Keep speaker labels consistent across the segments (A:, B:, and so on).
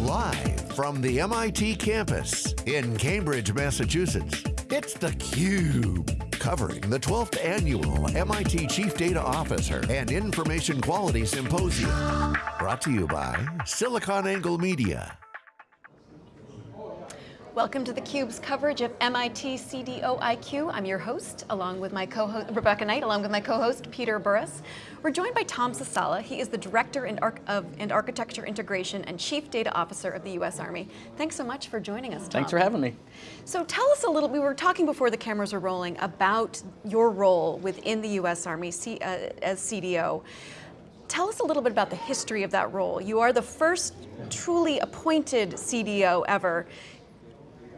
A: Live from the MIT campus in Cambridge, Massachusetts, it's theCUBE. Covering the 12th annual MIT Chief Data Officer and Information Quality Symposium. Brought to you by SiliconANGLE Media.
B: Welcome to theCUBE's coverage of MIT CDO IQ. I'm your host, along with my co-host, Rebecca Knight, along with my co-host, Peter Burris. We're joined by Tom Sasala. He is the Director in of and Architecture Integration and Chief Data Officer of the U.S. Army. Thanks so much for joining us, Tom.
C: Thanks for having me.
B: So tell us a little, we were talking before the cameras were rolling about your role within the U.S. Army C, uh, as CDO. Tell us a little bit about the history of that role. You are the first truly appointed CDO ever.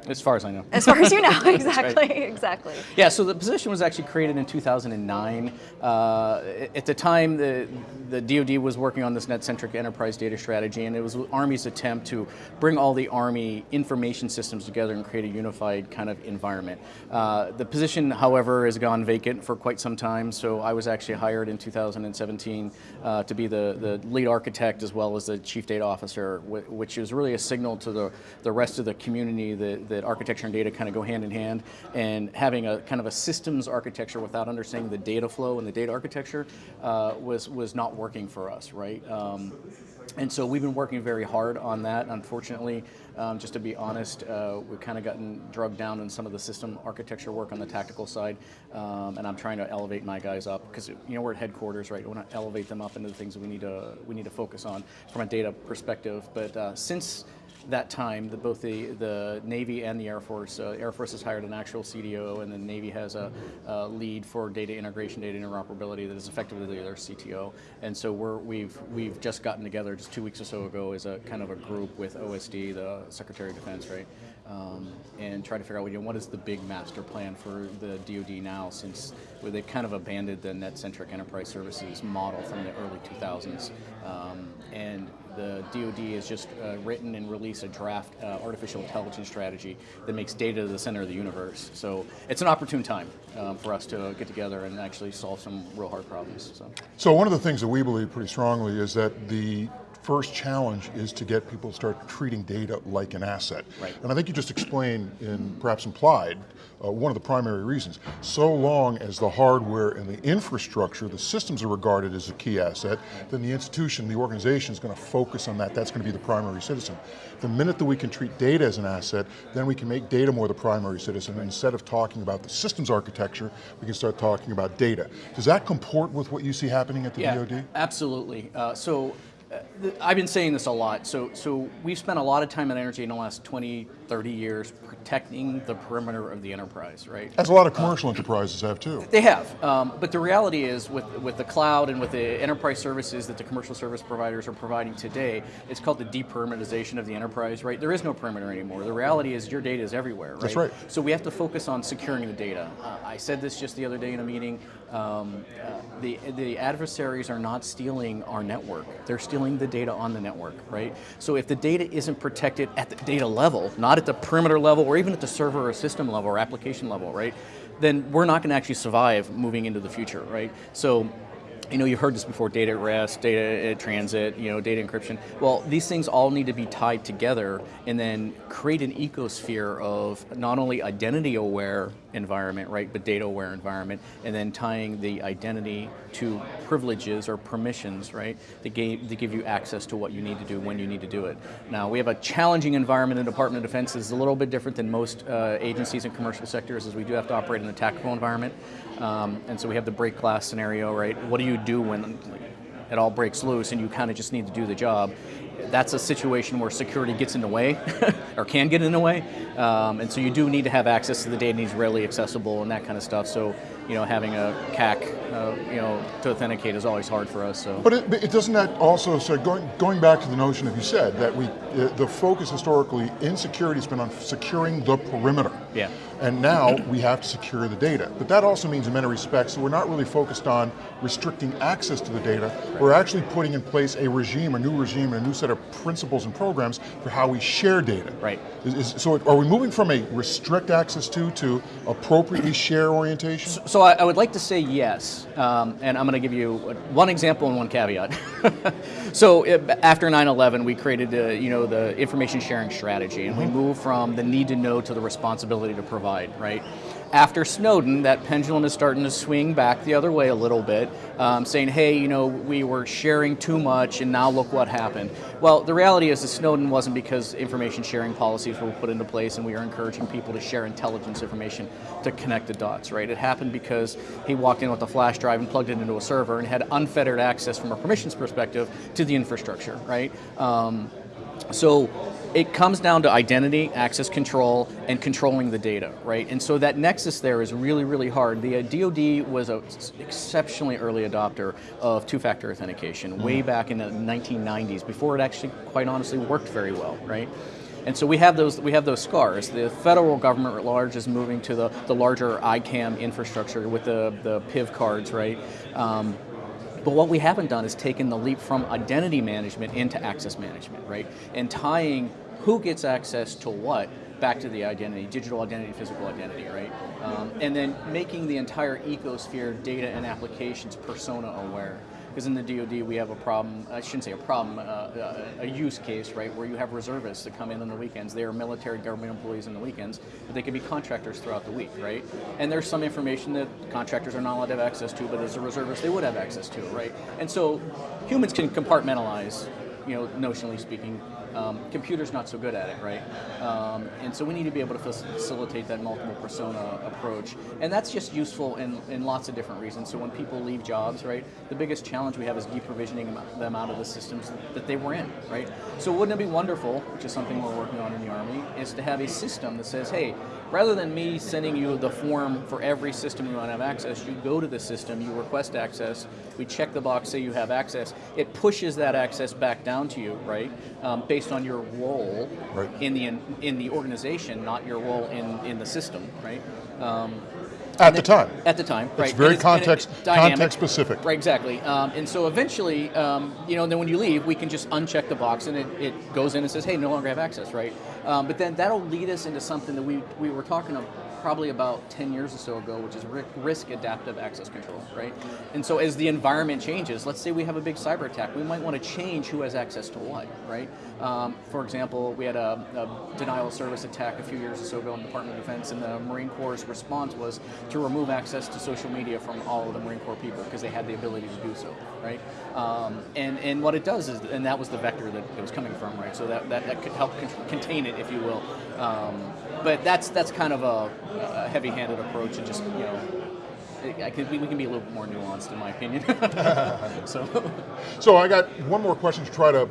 C: As far as I know.
B: As far as you know, exactly, right. exactly.
C: Yeah, so the position was actually created in 2009. Uh, at the time, the, the DoD was working on this net-centric enterprise data strategy, and it was Army's attempt to bring all the Army information systems together and create a unified kind of environment. Uh, the position, however, has gone vacant for quite some time, so I was actually hired in 2017 uh, to be the, the lead architect as well as the chief data officer, which is really a signal to the, the rest of the community that that architecture and data kind of go hand in hand, and having a kind of a systems architecture without understanding the data flow and the data architecture uh, was, was not working for us, right? Um, and so we've been working very hard on that. Unfortunately, um, just to be honest, uh, we've kind of gotten drugged down in some of the system architecture work on the tactical side, um, and I'm trying to elevate my guys up because you know we're at headquarters, right? We want to elevate them up into the things we need to we need to focus on from a data perspective. But uh, since that time, the, both the, the Navy and the Air Force, uh, Air Force has hired an actual CDO and the Navy has a, a, lead for data integration, data interoperability that is effectively their CTO. And so we're, we've, we've just gotten together just two weeks or so ago as a kind of a group with OSD, the Secretary of Defense, right? Um, and try to figure out you know, what is the big master plan for the DoD now since they've kind of abandoned the net-centric enterprise services model from the early 2000s. Um, and the DoD has just uh, written and released a draft uh, artificial intelligence strategy that makes data the center of the universe. So it's an opportune time um, for us to get together and actually solve some real hard problems. So.
D: so one of the things that we believe pretty strongly is that the first challenge is to get people to start treating data like an asset.
C: Right.
D: And I think you just explained, and perhaps implied, uh, one of the primary reasons. So long as the hardware and the infrastructure, the systems are regarded as a key asset, then the institution, the organization is going to focus on that. That's going to be the primary citizen. The minute that we can treat data as an asset, then we can make data more the primary citizen. And instead of talking about the systems architecture, we can start talking about data. Does that comport with what you see happening at the
C: yeah,
D: DoD?
C: absolutely. Uh, so I've been saying this a lot. So, so we've spent a lot of time and energy in the last 20, 30 years protecting the perimeter of the enterprise, right?
D: As a lot of commercial uh, enterprises have too.
C: They have, um, but the reality is with, with the cloud and with the enterprise services that the commercial service providers are providing today, it's called the deperimeterization of the enterprise, right? There is no perimeter anymore. The reality is your data is everywhere, right?
D: That's right.
C: So we have to focus on securing the data. Uh, I said this just the other day in a meeting. Um, the, the adversaries are not stealing our network. They're stealing the data on the network, right? So if the data isn't protected at the data level, not at the perimeter level, or even at the server or system level or application level, right? Then we're not going to actually survive moving into the future, right? So you know, you've heard this before, data at rest, data at transit, you know, data encryption. Well, these things all need to be tied together and then create an ecosphere of not only identity aware environment, right, but data aware environment, and then tying the identity to privileges or permissions, right, that, gave, that give you access to what you need to do when you need to do it. Now, we have a challenging environment in the Department of Defense. It's a little bit different than most uh, agencies and commercial sectors as we do have to operate in a tactical environment. Um, and so we have the break glass scenario, right? What do you do when it all breaks loose and you kind of just need to do the job? That's a situation where security gets in the way, or can get in the way, um, and so you do need to have access to the data needs readily accessible and that kind of stuff. So, you know, having a CAC, uh, you know, to authenticate is always hard for us. So,
D: but it, it doesn't that also so going going back to the notion that you said that we the focus historically in security has been on securing the perimeter.
C: Yeah.
D: And now we have to secure the data. But that also means in many respects that we're not really focused on restricting access to the data. We're actually putting in place a regime, a new regime, and a new set set of principles and programs for how we share data.
C: Right.
D: Is, is, so are we moving from a restrict access to to appropriately share orientation?
C: So, so I, I, would like to say yes, um, and I'm going to give you one example and one caveat. so it, after 9/11, we created the, you know the information sharing strategy, and mm -hmm. we mm-hmm. moved from the need to know to the responsibility to provide. Right after Snowden, that pendulum is starting to swing back the other way a little bit, um, saying, hey, you know, we were sharing too much and now look what happened. Well, the reality is that Snowden wasn't because information sharing policies were put into place and we are encouraging people to share intelligence information to connect the dots, right? It happened because he walked in with a flash drive and plugged it into a server and had unfettered access from a permissions perspective to the infrastructure, right? Um, so it comes down to identity, access control, and controlling the data, right? And so that nexus there is really, really hard. The DoD uh, was an exceptionally early adopter of two-factor authentication way mm. back in the 1990s, before it actually, quite honestly, worked very well, right? And so we have those we have those scars. The federal government at large is moving to the, the larger ICAM infrastructure with the, the PIV cards, right? Um, but what we haven't done is taken the leap from identity management into access management, right? And tying who gets access to what back to the identity, digital identity, physical identity, right? Um, and then making the entire ecosphere data and applications persona aware. Because in the DoD we have a problem, I shouldn't say a problem, uh, uh, a use case, right, where you have reservists that come in on the weekends. They are military government employees on the weekends, but they could be contractors throughout the week, right? And there's some information that contractors are not allowed to have access to, but as a reservist they would have access to, right? And so humans can compartmentalize, you know, notionally speaking, um, computers not so good at it, right? Um, and so we need to be able to facilitate that multiple persona approach. And that's just useful in, in lots of different reasons. So when people leave jobs, right, the biggest challenge we have is deprovisioning them out of the systems that they were in, right? So wouldn't it be wonderful, which is something we're working on in the Army, is to have a system that says, hey, rather than me sending you the form for every system you want to have access, you go to the system, you request access, we check the box, say you have access, it pushes that access back down to you, right, um, based on your role right. in the in the organization, not your role in, in the system, right? Um,
D: at the time.
C: At the time,
D: it's
C: right.
D: Very it's very context, context specific.
C: Right, exactly. Um, and so eventually, um, you know, then when you leave, we can just uncheck the box and it, it goes in and says, hey, no longer have access, right? Um, but then that'll lead us into something that we, we were talking about probably about 10 years or so ago, which is risk adaptive access control, right? And so as the environment changes, let's say we have a big cyber attack, we might want to change who has access to what, right? Um, for example, we had a, a, denial of service attack a few years or so ago in the Department of Defense, and the Marine Corps' response was to remove access to social media from all of the Marine Corps people because they had the ability to do so, right? Um, and, and what it does is, and that was the vector that it was coming from, right? So that, that, that could help contain it, if you will. Um, but that's that's kind of a, a heavy-handed approach, and just you know, I could, we can be a little bit more nuanced, in my opinion. so,
D: so I got one more question to try to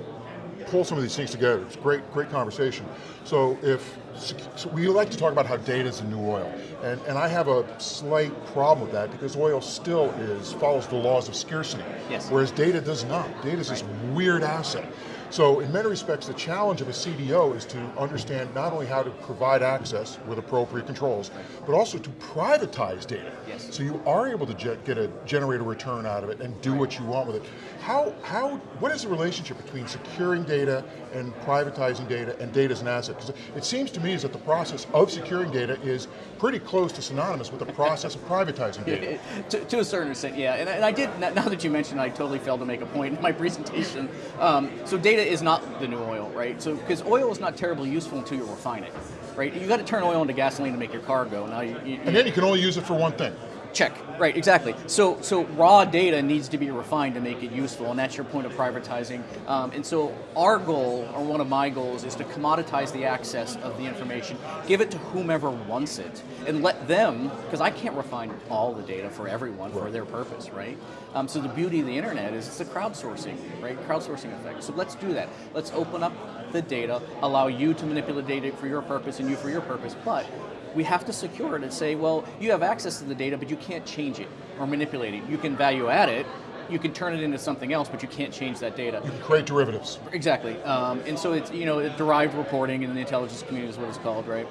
D: pull some of these things together. It's great, great conversation. So if so we like to talk about how data is the new oil, and and I have a slight problem with that because oil still is follows the laws of scarcity,
C: yes.
D: whereas data does not. Data is right. this weird asset. So in many respects, the challenge of a CDO is to understand not only how to provide access with appropriate controls, but also to privatize data.
C: Yes.
D: So you are able to get a generate a return out of it and do right. what you want with it. How, how, what is the relationship between securing data and privatizing data and data as an asset? Because it seems to me is that the process of securing data is pretty close to synonymous with the process of privatizing data.
C: to, to, a certain extent, yeah. And, and, I did, now that you mentioned I totally failed to make a point in my presentation. Um, so data is not the new oil, right? So because oil is not terribly useful until you refine it, right? You got to turn oil into gasoline to make your car go. Now you, you,
D: and then you can only use it for one thing.
C: Check. Right, exactly. So, so raw data needs to be refined to make it useful, and that's your point of privatizing. Um, and so, our goal, or one of my goals, is to commoditize the access of the information, give it to whomever wants it, and let them, because I can't refine all the data for everyone for their purpose, right? Um, so the beauty of the internet is it's a crowdsourcing, right? Crowdsourcing effect. So let's do that. Let's open up the data, allow you to manipulate data for your purpose and you for your purpose, but we have to secure it and say, well, you have access to the data, but you can't change it or manipulate it. You can value add it, you can turn it into something else, but you can't change that data.
D: You can create derivatives.
C: Exactly, um, and so it's you know derived reporting in the intelligence community is what it's called, right?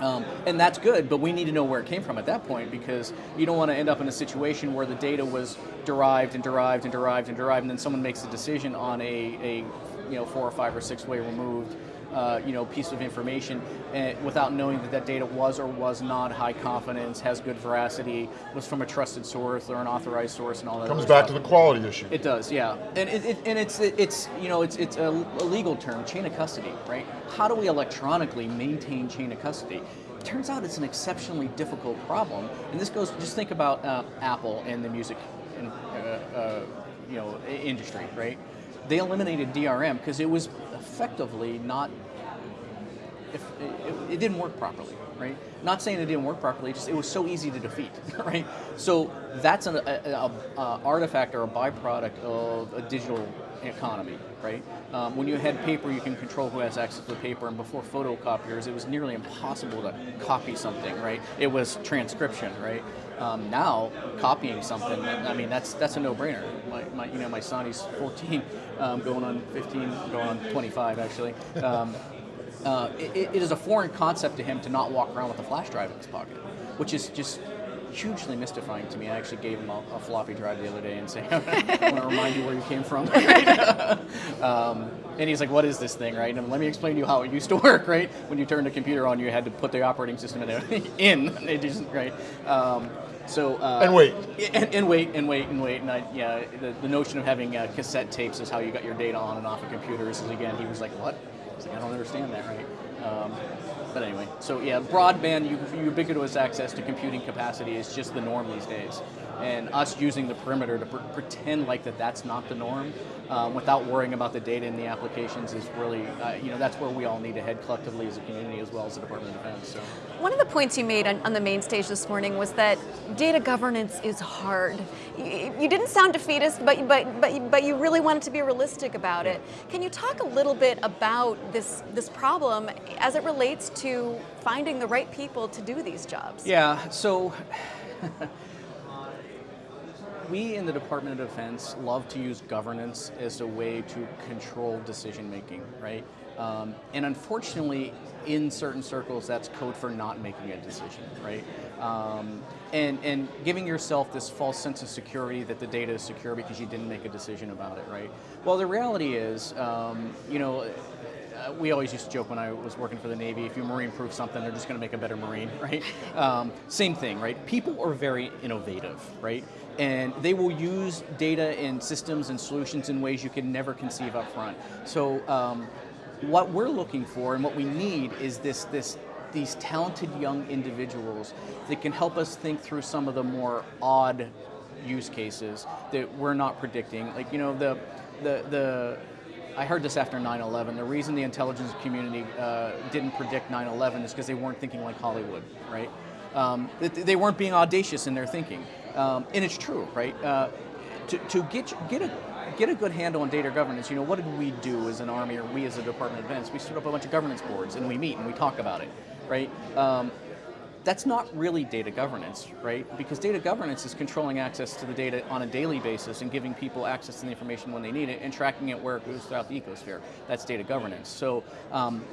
C: Um, and that's good, but we need to know where it came from at that point because you don't want to end up in a situation where the data was derived and derived and derived and derived, and then someone makes a decision on a, a you know, four or five or six way removed, uh, you know, piece of information without knowing that that data was or was not high confidence, has good veracity, was from a trusted source or an authorized source, and all that.
D: Comes back
C: stuff.
D: to the quality issue.
C: It does, yeah, and it, it, and it's it's you know it's it's a, a legal term, chain of custody, right? How do we electronically maintain chain of custody? It turns out it's an exceptionally difficult problem, and this goes. Just think about uh, Apple and the music, in, uh, uh, you know, industry, right? They eliminated DRM because it was effectively not if it, it didn't work properly, right? Not saying it didn't work properly, just it was so easy to defeat, right? So that's an a, a, a artifact or a byproduct of a digital economy, right? Um, when you had paper, you can control who has access to the paper, and before photocopiers, it was nearly impossible to copy something, right? It was transcription, right? Um, now, copying something, I mean, that's that's a no-brainer. My, my, you know, my son, he's 14, um, going on 15, going on 25, actually. Um, uh, it, it is a foreign concept to him to not walk around with a flash drive in his pocket, which is just hugely mystifying to me. I actually gave him a, a floppy drive the other day and saying, I want to remind you where you came from. um, and he's like, what is this thing, right? And let me explain to you how it used to work, right? When you turned the computer on, you had to put the operating system in, everything in, it just, right? Um, so uh,
D: And wait.
C: and, and wait and wait and wait and I, yeah the, the notion of having uh, cassette tapes is how you got your data on and off of computers is again he was like what I like I don't understand that right um, but anyway so yeah broadband ubiquitous access to computing capacity is just the norm these days and us using the perimeter to pr- pretend like that that's not the norm um, without worrying about the data in the applications is really uh, you know that's where we all need to head collectively as a community as well as the Department of Defense so.
B: One of the points you made on, on the main stage this morning was that data governance is hard. You, you didn't sound defeatist, but, but, but, but you really wanted to be realistic about it. Can you talk a little bit about this, this problem as it relates to finding the right people to do these jobs?
C: Yeah, so we in the Department of Defense love to use governance as a way to control decision making, right? Um, and unfortunately, in certain circles, that's code for not making a decision, right? Um, and, and giving yourself this false sense of security that the data is secure because you didn't make a decision about it, right? Well, the reality is, um, you know, uh, we always used to joke when I was working for the Navy, if you marine-proof something, they're just going to make a better Marine, right? Um, same thing, right? People are very innovative, right? And they will use data and systems and solutions in ways you can never conceive up front. So um, what we're looking for and what we need is this, this these talented young individuals that can help us think through some of the more odd use cases that we're not predicting. Like, you know, the, the, the I heard this after 9/11. The reason the intelligence community uh, didn't predict 9/11 is because they weren't thinking like Hollywood, right? Um, they, they weren't being audacious in their thinking, um, and it's true, right? Uh, to, to get get a get a good handle on data governance, you know, what did we do as an army or we as a Department of Defense? We stood up a bunch of governance boards and we meet and we talk about it, right? Um, that's not really data governance, right? Because data governance is controlling access to the data on a daily basis and giving people access to the information when they need it and tracking it where it goes throughout the ecosphere. That's data governance. So um,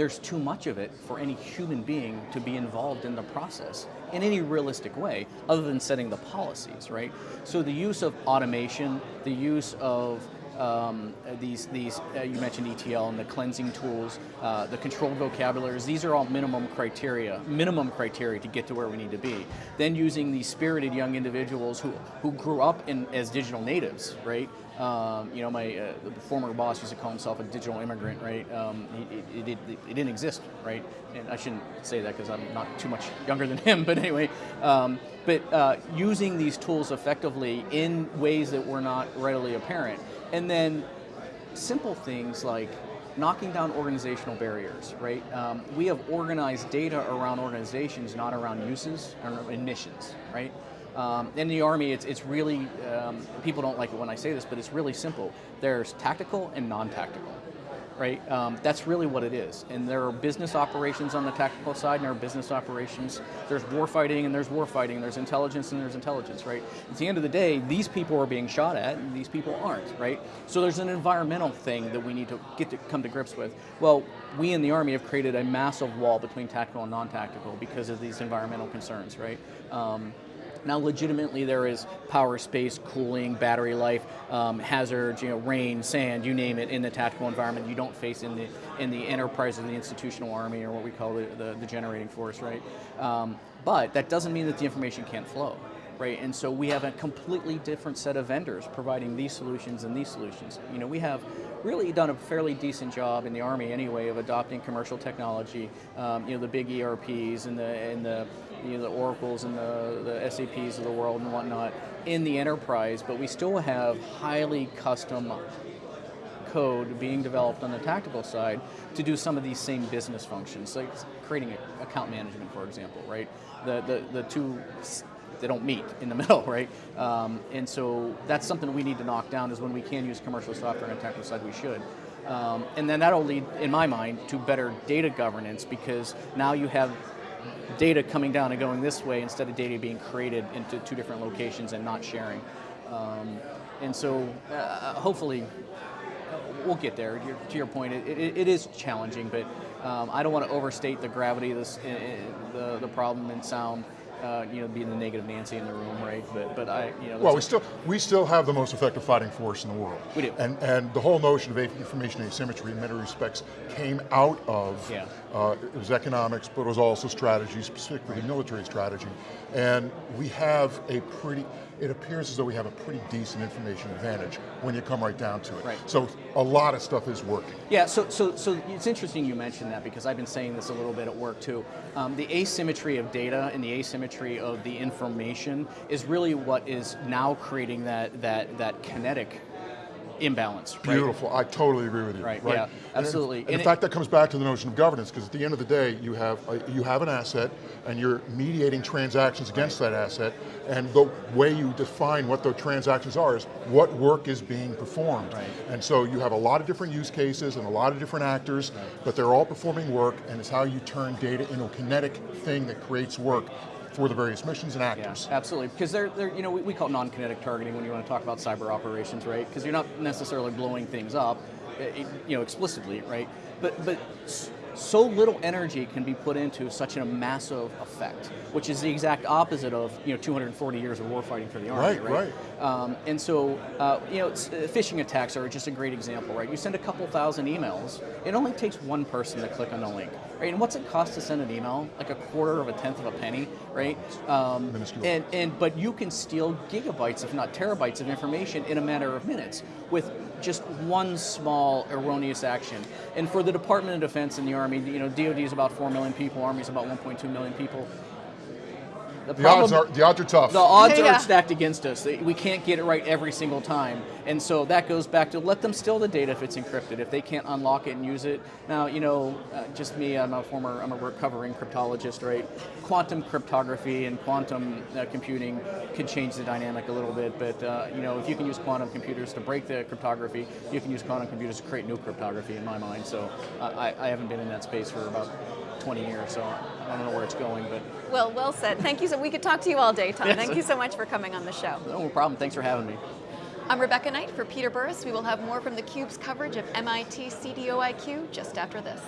C: there's too much of it for any human being to be involved in the process in any realistic way other than setting the policies, right? So the use of automation, the use of um, these, these uh, you mentioned ETL and the cleansing tools, uh, the controlled vocabularies, these are all minimum criteria, minimum criteria to get to where we need to be. Then using these spirited young individuals who, who grew up in, as digital natives, right? Um, you know, my uh, former boss used to call himself a digital immigrant, right? Um, it, it, it, it, didn't exist, right? And I shouldn't say that because I'm not too much younger than him, but anyway. Um, but uh, using these tools effectively in ways that were not readily apparent. And then simple things like knocking down organizational barriers, right? Um, we have organized data around organizations, not around uses and missions, right? Um, in the Army, it's, it's really, um, people don't like it when I say this, but it's really simple. There's tactical and non-tactical, right? Um, that's really what it is. And there are business operations on the tactical side, and there are business operations. There's warfighting, and there's warfighting. There's intelligence, and there's intelligence, right? At the end of the day, these people are being shot at, and these people aren't, right? So there's an environmental thing that we need to get to come to grips with. Well, we in the Army have created a massive wall between tactical and non-tactical because of these environmental concerns, right? Um, Now, legitimately, there is power, space, cooling, battery life, um, hazards, you know, rain, sand, you name it, in the tactical environment you don't face in the in the enterprise or the institutional army or what we call the, the, the generating force, right? Um, but that doesn't mean that the information can't flow right? And so we have a completely different set of vendors providing these solutions and these solutions. You know, we have really done a fairly decent job in the Army anyway of adopting commercial technology, um, you know, the big ERPs and the, and the, you know, the Oracles and the, the SAPs of the world and whatnot in the enterprise, but we still have highly custom code being developed on the tactical side to do some of these same business functions, like creating account management, for example, right? The, the, the two they don't meet in the middle, right? Um, and so that's something we need to knock down is when we can use commercial software on the tactical side, we should. Um, and then that'll lead, in my mind, to better data governance because now you have data coming down and going this way instead of data being created into two different locations and not sharing. Um, and so uh, hopefully we'll get there. to your point, it, it, it is challenging, but um, I don't want to overstate the gravity of this, uh, the, the problem in sound uh, you know, being the negative Nancy in the room, right? But but I, you know.
D: Well, we still we still have the most effective fighting force in the world.
C: We do.
D: And and the whole notion of information asymmetry in many respects came out of.
C: Yeah.
D: Uh, it was economics, but it was also strategy, specifically military strategy. And we have a pretty, it appears as though we have a pretty decent information advantage when you come right down to it.
C: Right.
D: So a lot of stuff is working.
C: Yeah, so, so, so it's interesting you mentioned that because I've been saying this a little bit at work too. Um, the asymmetry of data and the asymmetry of the information is really what is now creating that, that, that kinetic imbalance. Right?
D: Beautiful, I totally agree with you.
C: Right, right? yeah, absolutely.
D: And, and in fact, that comes back to the notion of governance, because at the end of the day, you have, a, you have an asset, and you're mediating transactions against right. that asset, and the way you define what those transactions are is what work is being performed.
C: Right.
D: And so you have a lot of different use cases and a lot of different actors, but they're all performing work, and it's how you turn data into a kinetic thing that creates work for the various missions and actors.
C: Yeah, absolutely, because they're, they're you know, we, we call it non-kinetic targeting when you want to talk about cyber operations, right? Because you're not necessarily blowing things up, eh, you know, explicitly, right? But, but so little energy can be put into such a massive effect, which is the exact opposite of you know 240 years of warfighting for the army,
D: right? Right.
C: right. Um, and so uh, you know, uh, phishing attacks are just a great example, right? You send a couple thousand emails, it only takes one person to click on the link, right? And what's it cost to send an email? Like a quarter of a tenth of a penny, right?
D: Um,
C: and and but you can steal gigabytes, if not terabytes, of information in a matter of minutes with just one small erroneous action. And for the Department of Defense and the Army, you know, DoD is about 4 million people, Army is about 1.2 million people.
D: The, the odds are the odds are tough.
C: The odds yeah. are stacked against us. We can't get it right every single time, and so that goes back to let them steal the data if it's encrypted. If they can't unlock it and use it, now you know, uh, just me. I'm a former, I'm a recovering cryptologist, right? Quantum cryptography and quantum uh, computing could change the dynamic a little bit, but uh, you know, if you can use quantum computers to break the cryptography, you can use quantum computers to create new cryptography. In my mind, so uh, I, I haven't been in that space for about 20 years, so I don't know where it's going, but.
B: Well, well said. Thank you. So we could talk to you all day, Tom. Yes. Thank you so much for coming on the show.
C: No problem. Thanks for having me.
B: I'm Rebecca Knight for Peter Burris. We will have more from theCUBE's coverage of MIT CDOIQ just after this.